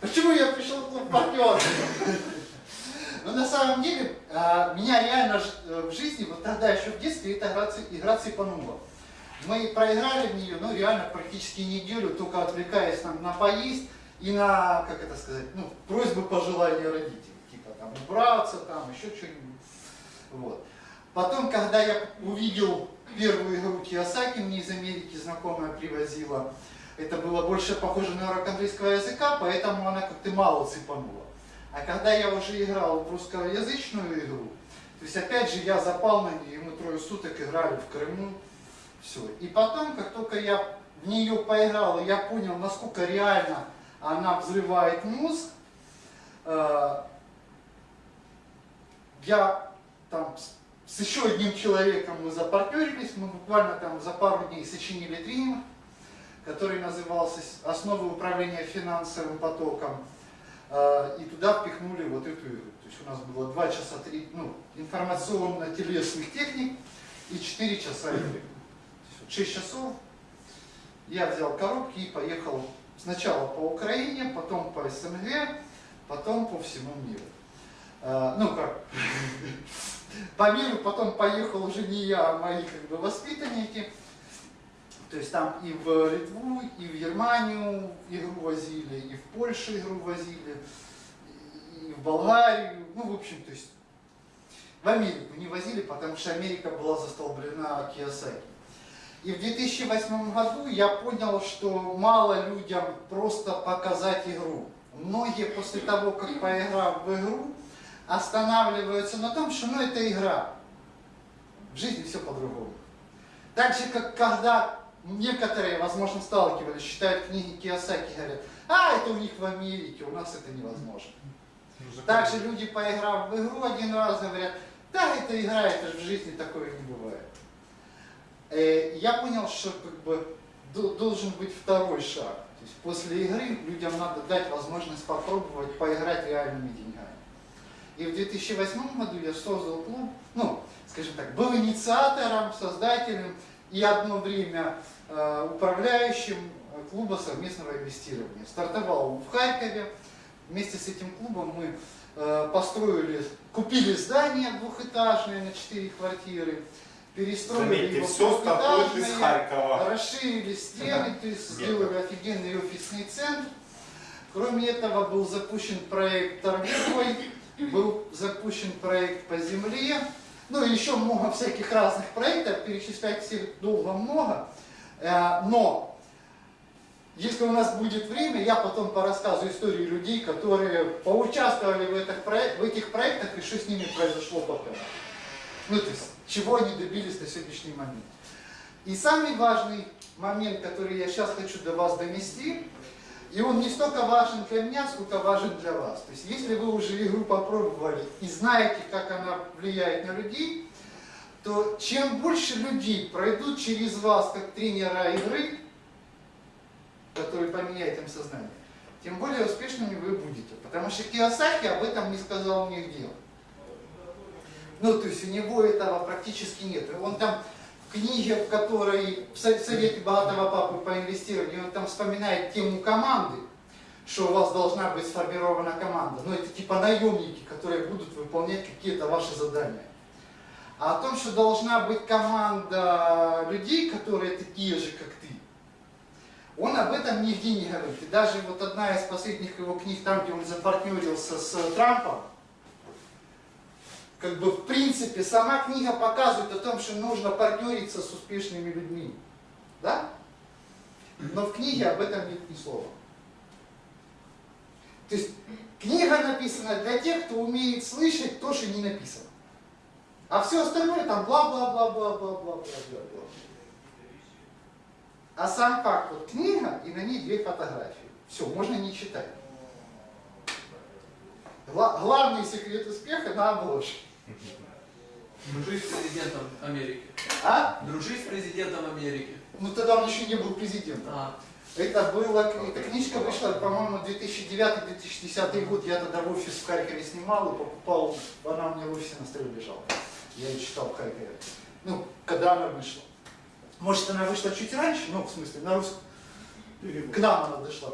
Почему я пришел в клуб партнеров? Но на самом деле, а, меня реально э, в жизни, вот тогда еще в детстве, игра, игра цепанула. Мы проиграли в нее, ну реально практически неделю, только отвлекаясь там, на поесть и на, как это сказать, ну, просьбы пожелания родителей. Типа там убраться, там еще что-нибудь. Вот. Потом, когда я увидел первую игру Киосаки, мне из Америки знакомая привозила, это было больше похоже на урок английского языка, поэтому она как-то мало цепанула. А когда я уже играл в русскоязычную игру, то есть опять же я запал на нее, и мы трое суток играли в Крыму, все. И потом, как только я в нее поиграл, я понял, насколько реально она взрывает мозг, э, я там с еще одним человеком мы запартнерились, мы буквально там за пару дней сочинили тренинг, который назывался «Основы управления финансовым потоком». А, и туда впихнули вот эту. То есть у нас было 2 часа 3, ну, информационно-телесных техник и 4 часа игры. 6 часов я взял коробки и поехал сначала по Украине, потом по СНГ, потом по всему миру. А, ну как, по миру потом поехал уже не я, а мои как бы воспитанники. То есть там и в Литву, и в Германию игру возили, и в Польшу игру возили, и в Болгарию, ну в общем, то есть в Америку не возили, потому что Америка была застолблена Киосаки. И в 2008 году я понял, что мало людям просто показать игру. Многие после того, как поиграв в игру, останавливаются на том, что ну это игра. В жизни все по-другому. Так же, как когда некоторые, возможно, сталкивались, читают книги Киосаки, говорят, а, это у них в Америке, у нас это невозможно. Ну, Также люди, поиграв в игру один раз, говорят, да, это игра, это же в жизни такое не бывает. Э, я понял, что как бы должен быть второй шаг. То есть после игры людям надо дать возможность попробовать поиграть реальными деньгами. И в 2008 году я создал клуб, ну, скажем так, был инициатором, создателем и одно время э, управляющим клуба совместного инвестирования. Стартовал в Харькове. Вместе с этим клубом мы э, построили, купили здание двухэтажное на четыре квартиры, перестроили Заметьте, его все стартует из Харькова. расширили стены, то есть сделали офигенный офисный центр. Кроме этого был запущен проект торговый, был запущен проект по земле, ну и еще много всяких разных проектов, перечислять всех долго много, э, но если у нас будет время, я потом порассказываю истории людей, которые поучаствовали в этих, в этих проектах и что с ними произошло потом. Ну, то есть, чего они добились на сегодняшний момент. И самый важный момент, который я сейчас хочу до вас донести, и он не столько важен для меня, сколько важен для вас. То есть, если вы уже игру попробовали и знаете, как она влияет на людей, то чем больше людей пройдут через вас, как тренера игры, который поменяет им сознание, тем более успешными вы будете. Потому что Киосаки об этом не сказал нигде. Ну, то есть у него этого практически нет. Он там книге, в которой в совете богатого папы по инвестированию, он там вспоминает тему команды, что у вас должна быть сформирована команда. Ну, это типа наемники, которые будут выполнять какие-то ваши задания. А о том, что должна быть команда людей, которые такие же, как ты, он об этом нигде не говорит. И даже вот одна из последних его книг, там, где он запартнерился с Трампом, как бы в принципе сама книга показывает о том, что нужно партнериться с успешными людьми. Да? Но в книге об этом нет ни слова. То есть книга написана для тех, кто умеет слышать то, что не написано. А все остальное там бла-бла-бла-бла-бла-бла-бла-бла. А сам факт, вот книга и на ней две фотографии. Все, можно не читать. Главный секрет успеха на обложке. Дружи с президентом Америки. А? Дружи с президентом Америки. Ну тогда он еще не был президентом. А. Это было, эта книжка вышла, по-моему, 2009-2010 год. Я тогда в офис в Харькове снимал и покупал, она у меня в офисе на столе лежала. Я ее читал в Харькове. Ну, когда она вышла. Может, она вышла чуть раньше, ну, в смысле, на русском. К нам она дошла.